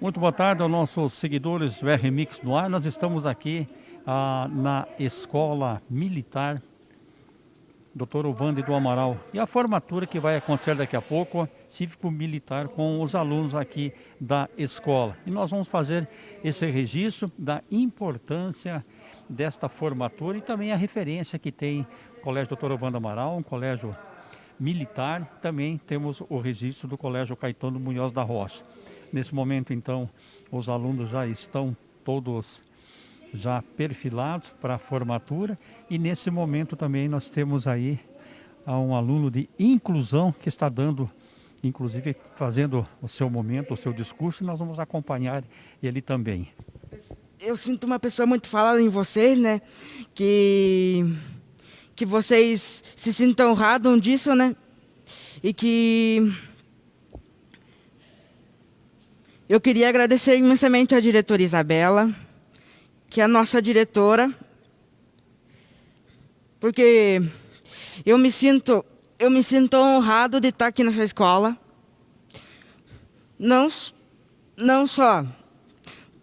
Muito boa tarde aos nossos seguidores do RMix no ar. Nós estamos aqui ah, na Escola Militar Dr. Ovande do Amaral. E a formatura que vai acontecer daqui a pouco, cívico-militar, com os alunos aqui da escola. E nós vamos fazer esse registro da importância desta formatura e também a referência que tem o Colégio Dr. Ovando Amaral, um colégio militar. Também temos o registro do Colégio Caetano Munhoz da Rocha. Nesse momento, então, os alunos já estão todos já perfilados para a formatura e nesse momento também nós temos aí um aluno de inclusão que está dando, inclusive fazendo o seu momento, o seu discurso e nós vamos acompanhar ele também. Eu sinto uma pessoa muito falada em vocês, né? Que, que vocês se sintam honrados disso, né? E que eu queria agradecer imensamente à diretora Isabela, que é a nossa diretora, porque eu me sinto, eu me sinto honrado de estar aqui nessa escola. Não, não só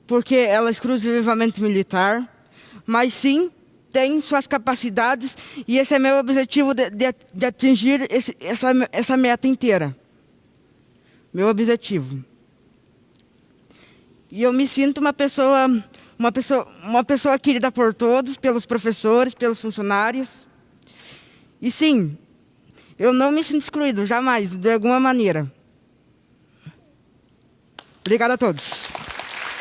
porque ela é exclusivamente militar, mas sim tem suas capacidades e esse é meu objetivo de, de, de atingir esse, essa, essa meta inteira. Meu objetivo. E eu me sinto uma pessoa, uma pessoa, uma pessoa querida por todos, pelos professores, pelos funcionários. E sim, eu não me sinto excluído, jamais, de alguma maneira. Obrigado a todos.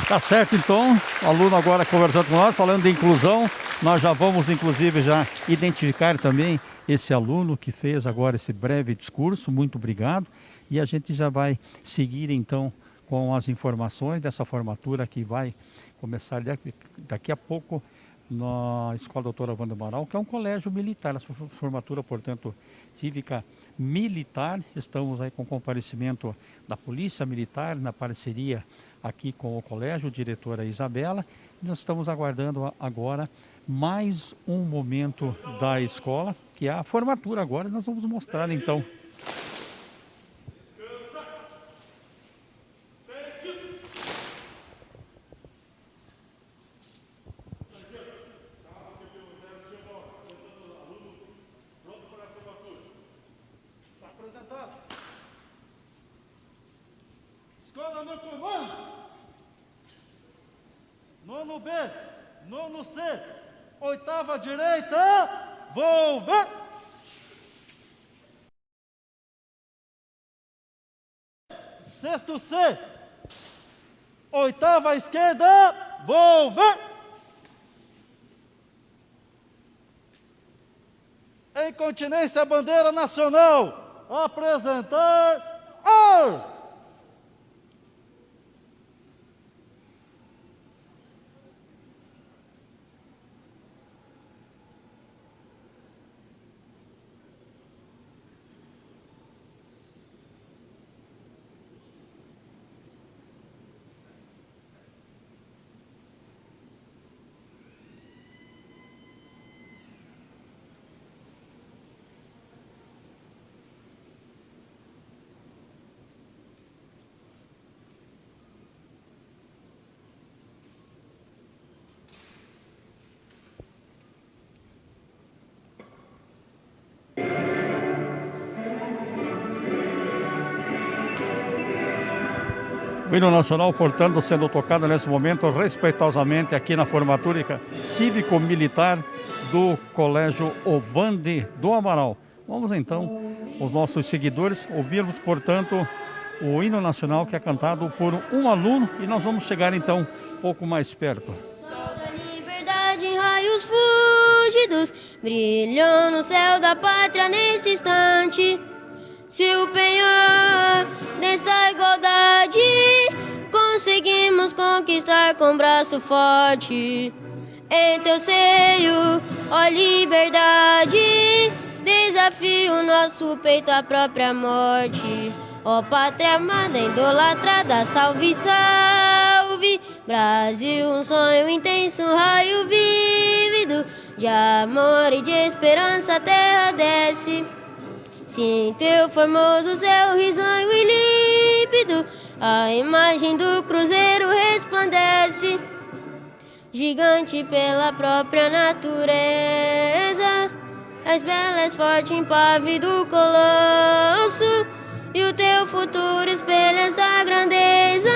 Tá certo, então. O aluno agora conversando com nós, falando de inclusão. Nós já vamos, inclusive, já identificar também esse aluno que fez agora esse breve discurso. Muito obrigado. E a gente já vai seguir, então, com as informações dessa formatura que vai começar daqui a pouco na Escola Doutora Wanda Amaral, que é um colégio militar, a formatura, portanto, cívica militar. Estamos aí com comparecimento da Polícia Militar, na parceria aqui com o colégio, diretora Isabela. Nós estamos aguardando agora mais um momento da escola, que é a formatura agora. Nós vamos mostrar então Escola no comando. Nono B, nono C, oitava direita, volver. Sexto C, oitava esquerda, volver. Em continência bandeira nacional, apresentar. Ar! O hino nacional, portanto, sendo tocado nesse momento respeitosamente aqui na formatura cívico-militar do Colégio Ovande do Amaral. Vamos então, os nossos seguidores, ouvirmos, portanto, o hino nacional que é cantado por um aluno e nós vamos chegar então um pouco mais perto. Sol da liberdade em raios brilhou no céu da pátria nesse instante. Conquistar com braço forte. Em teu seio, ó liberdade, desafio nosso peito à própria morte. Ó pátria amada, idolatrada, salve, salve. Brasil, um sonho intenso, um raio vívido de amor e de esperança, a terra desce. Sim, teu formoso céu risonho e límpido A imagem do cruzeiro resplandece, gigante pela própria natureza. És bela, és forte, impávido colosso, e o teu futuro espelha essa grandeza.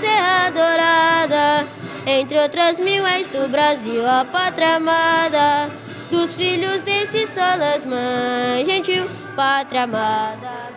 Terra dourada, entre outras mil, és do Brasil, a pátria amada. Dos filhos desse solas, mãe gentil, pátria amada.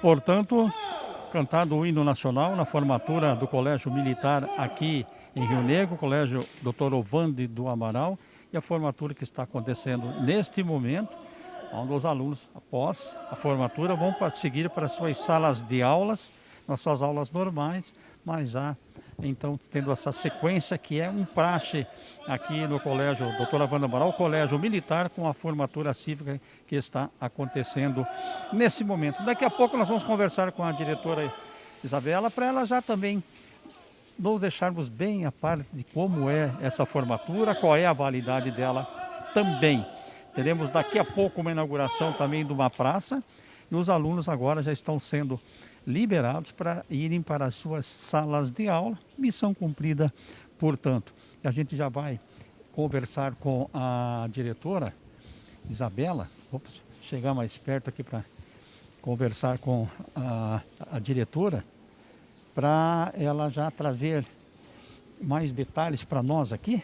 Portanto, cantado o hino nacional na formatura do Colégio Militar aqui em Rio Negro, Colégio Dr. Ovande do Amaral, e a formatura que está acontecendo neste momento, onde os alunos, após a formatura, vão seguir para suas salas de aulas, nas suas aulas normais, mas há então tendo essa sequência que é um praxe aqui no colégio Doutora Wanda Amaral, colégio militar com a formatura cívica que está acontecendo nesse momento. Daqui a pouco nós vamos conversar com a diretora Isabela para ela já também nos deixarmos bem a parte de como é essa formatura, qual é a validade dela também. Teremos daqui a pouco uma inauguração também de uma praça e os alunos agora já estão sendo liberados para irem para as suas salas de aula. Missão cumprida, portanto. A gente já vai conversar com a diretora Isabela. Ops, chegar mais perto aqui para conversar com a, a diretora, para ela já trazer mais detalhes para nós aqui.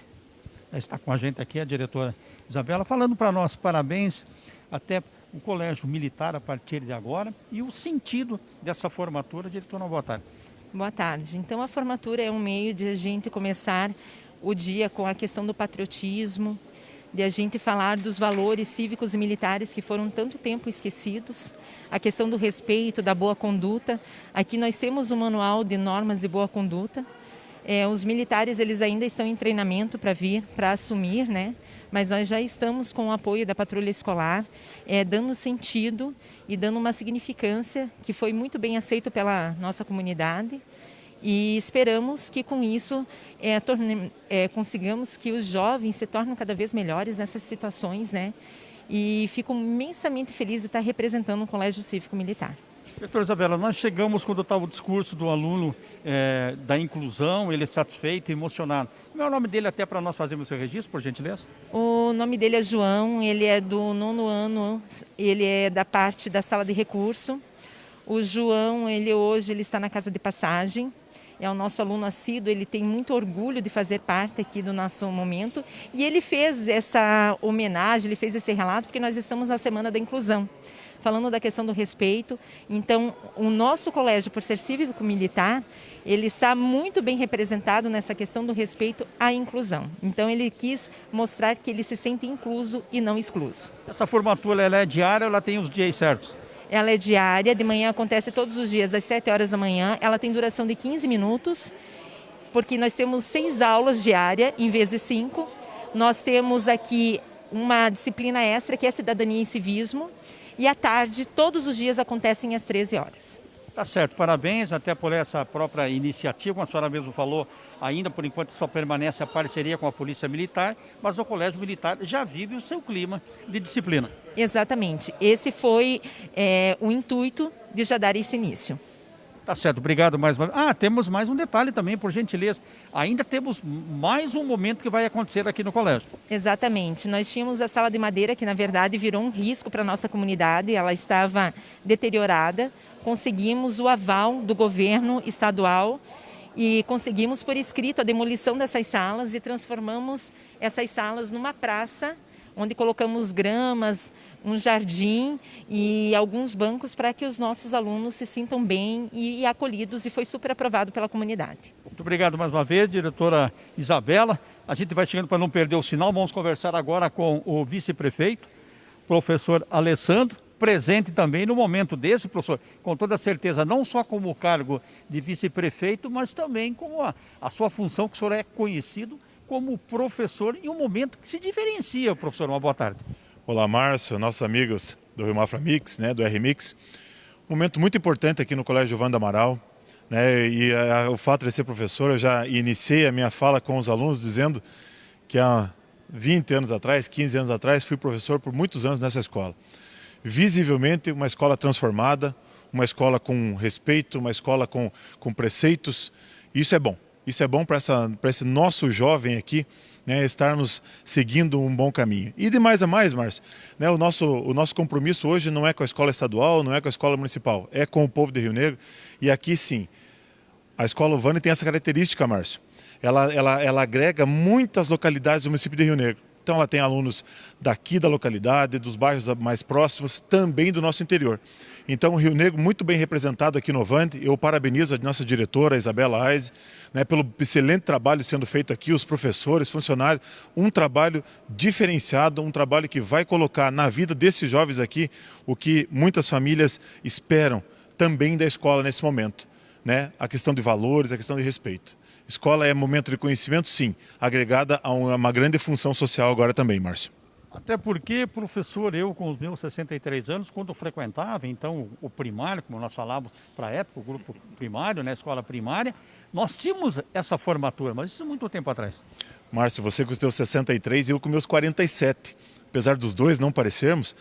Está com a gente aqui a diretora Isabela, falando para nós parabéns, até o colégio militar a partir de agora e o sentido dessa formatura. Diretora, boa tarde. Boa tarde. Então, a formatura é um meio de a gente começar o dia com a questão do patriotismo, de a gente falar dos valores cívicos e militares que foram tanto tempo esquecidos, a questão do respeito, da boa conduta. Aqui nós temos um manual de normas de boa conduta, é, os militares eles ainda estão em treinamento para vir, para assumir, né? mas nós já estamos com o apoio da patrulha escolar, é, dando sentido e dando uma significância que foi muito bem aceito pela nossa comunidade e esperamos que com isso é, torne, é, consigamos que os jovens se tornem cada vez melhores nessas situações, né? E fico imensamente feliz de estar representando o Colégio Cívico Militar. Doutora Isabela, nós chegamos quando estava o discurso do aluno é, da inclusão, ele é satisfeito, emocionado. Como é o nome dele até para nós fazermos esse registro, por gentileza? O nome dele é João, ele é do nono ano, ele é da parte da sala de recurso. O João, ele hoje ele está na casa de passagem, é o nosso aluno assíduo, ele tem muito orgulho de fazer parte aqui do nosso momento e ele fez essa homenagem, ele fez esse relato porque nós estamos na Semana da Inclusão falando da questão do respeito. Então, o nosso colégio, por ser cívico-militar, ele está muito bem representado nessa questão do respeito à inclusão. Então, ele quis mostrar que ele se sente incluso e não excluso. Essa formatura ela é diária ou ela tem os dias certos? Ela é diária, de manhã acontece todos os dias às 7 horas da manhã. Ela tem duração de 15 minutos, porque nós temos seis aulas diárias em vez de cinco. Nós temos aqui uma disciplina extra que é cidadania e civismo, e à tarde, todos os dias acontecem às 13 horas. Tá certo, parabéns até por essa própria iniciativa, como a senhora mesmo falou, ainda por enquanto só permanece a parceria com a Polícia Militar, mas o Colégio Militar já vive o seu clima de disciplina. Exatamente, esse foi é, o intuito de já dar esse início. Tá certo, obrigado mais uma Ah, temos mais um detalhe também, por gentileza. Ainda temos mais um momento que vai acontecer aqui no colégio. Exatamente. Nós tínhamos a sala de madeira que, na verdade, virou um risco para a nossa comunidade. Ela estava deteriorada. Conseguimos o aval do governo estadual e conseguimos por escrito a demolição dessas salas e transformamos essas salas numa praça onde colocamos gramas, um jardim e alguns bancos para que os nossos alunos se sintam bem e, acolhidos e foi super aprovado pela comunidade. Muito obrigado mais uma vez, diretora Isabela. A gente vai chegando para não perder o sinal, vamos conversar agora com o vice-prefeito, professor Alessandro, presente também no momento desse, professor, com toda certeza, não só como cargo de vice-prefeito, mas também como a, a sua função, que o senhor é conhecido como professor em um momento que se diferencia, professor. Uma boa tarde. Olá, Márcio, nossos amigos do Rio Mafra Mix, né, do R-Mix. Um momento muito importante aqui no Colégio Vanda Amaral. Né, e a, o fato de ser professor, eu já iniciei a minha fala com os alunos dizendo que há 20 anos atrás, 15 anos atrás, fui professor por muitos anos nessa escola. Visivelmente uma escola transformada, uma escola com respeito, uma escola com, com preceitos. Isso é bom. Isso é bom para esse nosso jovem aqui, né, estarmos seguindo um bom caminho. E de mais a mais, Márcio, né, o, nosso, o nosso compromisso hoje não é com a escola estadual, não é com a escola municipal, é com o povo de Rio Negro. E aqui sim, a escola Uvane tem essa característica, Márcio. Ela, ela, ela agrega muitas localidades do município de Rio Negro. Então ela tem alunos daqui da localidade, dos bairros mais próximos, também do nosso interior. Então o Rio Negro muito bem representado aqui no Vande. Eu parabenizo a nossa diretora, Isabela Aise, né, pelo excelente trabalho sendo feito aqui, os professores, funcionários, um trabalho diferenciado, um trabalho que vai colocar na vida desses jovens aqui o que muitas famílias esperam também da escola nesse momento. Né? A questão de valores, a questão de respeito. Escola é momento de conhecimento, sim, agregada a uma grande função social agora também, Márcio. Até porque, professor, eu com os meus 63 anos, quando frequentava, então, o primário, como nós falávamos para a época, o grupo primário, né, escola primária, nós tínhamos essa formatura, mas isso muito tempo atrás. Márcio, você com os seus 63 e eu com meus 47. Apesar dos dois não parecermos,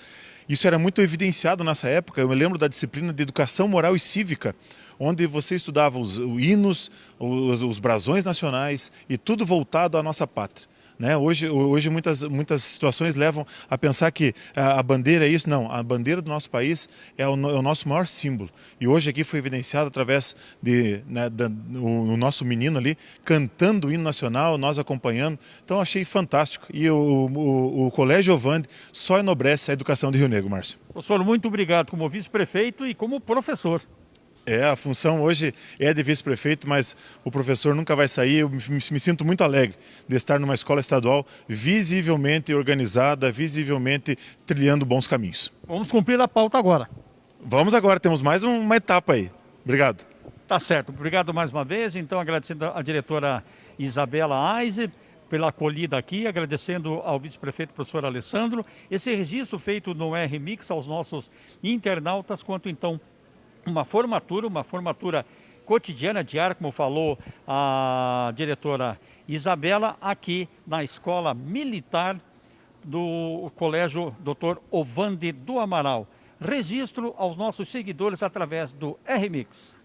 isso era muito evidenciado nessa época. Eu me lembro da disciplina de educação moral e cívica, onde você estudava os, os hinos, os, os brasões nacionais e tudo voltado à nossa pátria. Né? Hoje, hoje muitas, muitas situações levam a pensar que a, a bandeira é isso. Não, a bandeira do nosso país é o, é o, nosso maior símbolo. E hoje aqui foi evidenciado através de né, o, nosso menino ali cantando o hino nacional, nós acompanhando. Então achei fantástico. E o, o, o Colégio Ovande só enobrece a educação de Rio Negro, Márcio. Professor, muito obrigado como vice-prefeito e como professor. É, a função hoje é de vice-prefeito, mas o professor nunca vai sair. Eu me, me, sinto muito alegre de estar numa escola estadual visivelmente organizada, visivelmente trilhando bons caminhos. Vamos cumprir a pauta agora. Vamos agora, temos mais uma etapa aí. Obrigado. Tá certo, obrigado mais uma vez. Então, agradecendo a diretora Isabela Aise pela acolhida aqui, agradecendo ao vice-prefeito professor Alessandro, esse registro feito no R-Mix aos nossos internautas, quanto então uma formatura, uma formatura cotidiana, diária, como falou a diretora Isabela, aqui na Escola Militar do Colégio Dr. Ovande do Amaral. Registro aos nossos seguidores através do RMix.